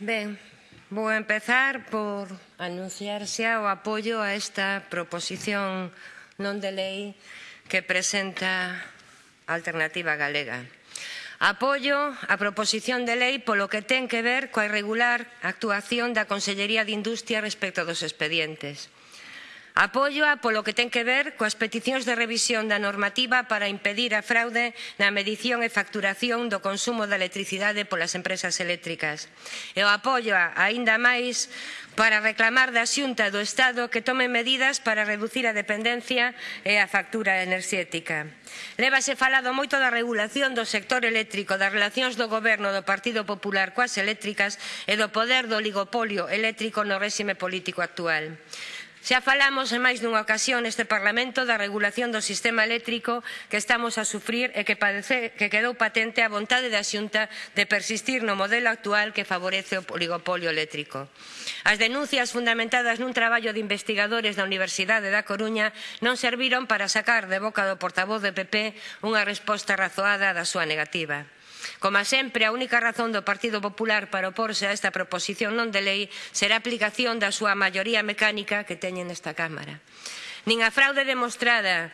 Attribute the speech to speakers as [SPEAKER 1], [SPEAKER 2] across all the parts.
[SPEAKER 1] Ben, vou empezar por anunciar xa o apoio a esta proposición non de lei que presenta Alternativa Galega. Apoio a proposición de lei polo que ten que ver coa irregular actuación da Consellería de Industria respecto dos expedientes. Apóioa polo que ten que ver coas peticións de revisión da normativa para impedir a fraude na medición e facturación do consumo da electricidade polas empresas eléctricas. E o apóioa aínda máis para reclamar da Xunta do Estado que tome medidas para reducir a dependencia e a factura enerxética. Lévase falado moito da regulación do sector eléctrico, das relacións do Goberno do Partido Popular coas eléctricas e do poder do oligopolio eléctrico no réxime político actual. Xa falamos en máis dunha ocasión neste Parlamento da regulación do sistema eléctrico que estamos a sufrir e que, padece, que quedou patente a vontade da Xunta de persistir no modelo actual que favorece o oligopolio eléctrico. As denuncias fundamentadas nun traballo de investigadores da Universidade da Coruña non serviron para sacar de boca do portavoz do PP unha resposta razoada da súa negativa. Como sempre, a única razón do Partido Popular para oporse a esta proposición non de lei será a aplicación da súa maioría mecánica que teñen nesta Cámara. Nin a fraude demostrada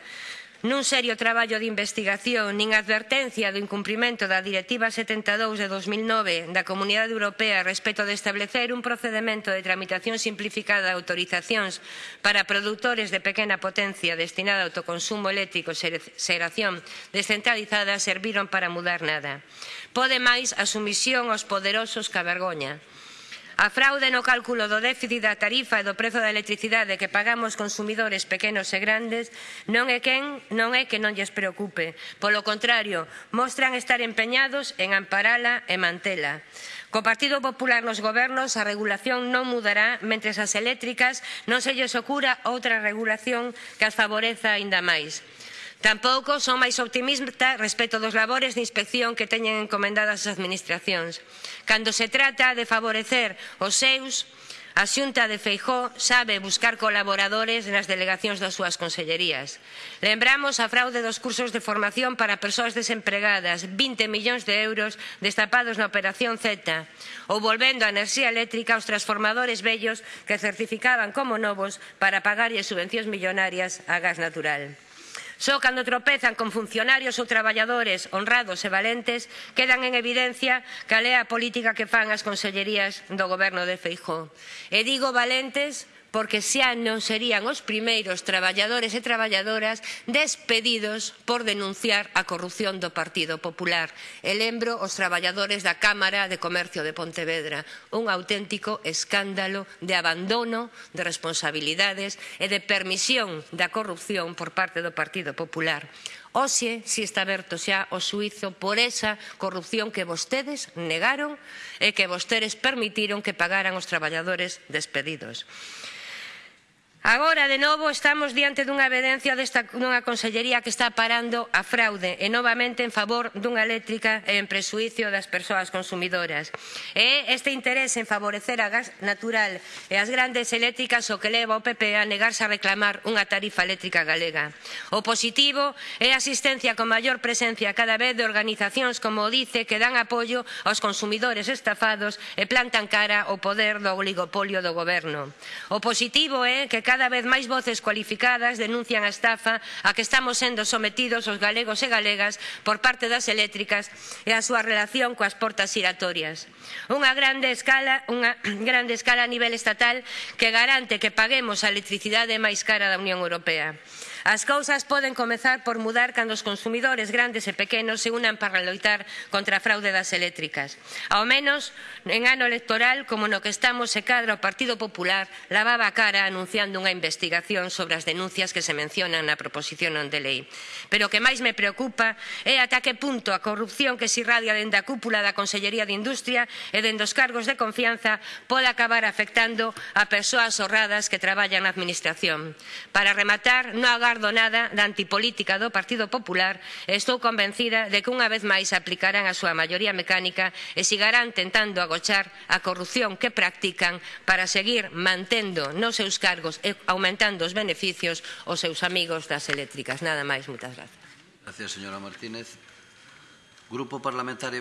[SPEAKER 1] nun serio traballo de investigación nin advertencia do incumprimento da Directiva 72 de 2009 da Comunidade Europea respecto de establecer un procedemento de tramitación simplificada de autorizacións para produtores de pequena potencia destinada ao autoconsumo eléctrico e xeración descentralizada serviron para mudar nada. Pode máis a sumisión aos poderosos que a vergoña. A fraude no cálculo do déficit da tarifa e do prezo da electricidade que pagamos consumidores pequenos e grandes non é quen non é que non lles preocupe. Polo contrario, mostran estar empeñados en amparala e mantela. Co Partido Popular nos gobernos a regulación non mudará mentres as eléctricas non se lles ocura outra regulación que as favoreza aínda máis. Tampouco son máis optimista respecto dos labores de inspección que teñen encomendadas as administracións. Cando se trata de favorecer os seus, a Xunta de Feijó sabe buscar colaboradores nas delegacións das súas consellerías. Lembramos a fraude dos cursos de formación para persoas desempregadas, 20 millóns de euros destapados na Operación Z, ou volvendo a enerxía eléctrica aos transformadores vellos que certificaban como novos para pagarlle subvencións millonarias a gas natural. Só cando tropezan con funcionarios ou traballadores honrados e valentes quedan en evidencia cal é a política que fan as consellerías do goberno de Feijó. E digo valentes porque xa non serían os primeiros traballadores e traballadoras despedidos por denunciar a corrupción do Partido Popular. E lembro os traballadores da Cámara de Comercio de Pontevedra, un auténtico escándalo de abandono de responsabilidades e de permisión da corrupción por parte do Partido Popular. Oxe, si está aberto xa o suizo por esa corrupción que vostedes negaron e que vostedes permitiron que pagaran os traballadores despedidos. Agora, de novo, estamos diante dunha evidencia desta dunha consellería que está parando a fraude e novamente en favor dunha eléctrica e en presuicio das persoas consumidoras. E este interés en favorecer a gas natural e as grandes eléctricas o que leva o PP a negarse a reclamar unha tarifa eléctrica galega. O positivo é a asistencia con maior presencia cada vez de organizacións como o DICE que dan apoio aos consumidores estafados e plantan cara ao poder do oligopolio do goberno. O positivo é que cada vez máis voces cualificadas denuncian a estafa a que estamos sendo sometidos os galegos e galegas por parte das eléctricas e a súa relación coas portas giratorias. Unha grande escala, unha grande escala a nivel estatal que garante que paguemos a electricidade máis cara da Unión Europea. As cousas poden comezar por mudar cando os consumidores grandes e pequenos se unan para loitar contra a fraude das eléctricas. Ao menos en ano electoral como no que estamos se cadra o Partido Popular lavaba a cara anunciando nunha investigación sobre as denuncias que se mencionan na proposición non de lei. Pero o que máis me preocupa é ata que punto a corrupción que se irradia dende a cúpula da Consellería de Industria e dende os cargos de confianza pode acabar afectando a persoas honradas que traballan na Administración. Para rematar, non agardo nada da antipolítica do Partido Popular e estou convencida de que unha vez máis aplicarán a súa maioría mecánica e sigarán tentando agochar a corrupción que practican para seguir mantendo nos seus cargos e aumentando os beneficios aos seus amigos das eléctricas. Nada máis, moitas grazas.
[SPEAKER 2] Gracias, señora Martínez. Grupo Parlamentario